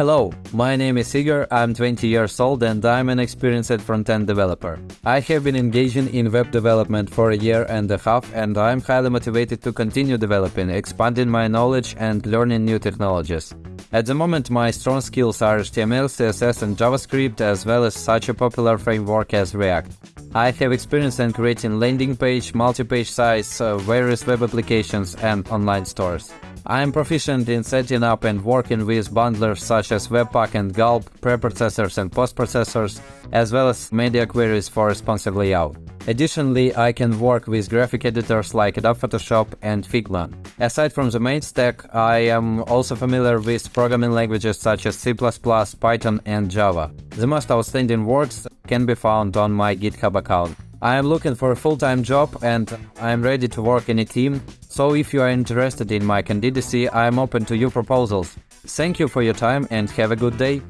Hello, my name is Igor, I'm 20 years old and I'm an experienced front-end developer. I have been engaging in web development for a year and a half and I'm highly motivated to continue developing, expanding my knowledge and learning new technologies. At the moment my strong skills are HTML, CSS and JavaScript as well as such a popular framework as React. I have experience in creating landing page, multi-page sites, uh, various web applications and online stores. I am proficient in setting up and working with bundlers such as Webpack and Gulp, preprocessors and postprocessors, as well as media queries for responsive layout. Additionally, I can work with graphic editors like Adobe Photoshop and Figma. Aside from the main stack, I am also familiar with programming languages such as C++, Python and Java. The most outstanding works can be found on my GitHub account. I am looking for a full-time job and I am ready to work in a team, so if you are interested in my candidacy, I am open to your proposals. Thank you for your time and have a good day.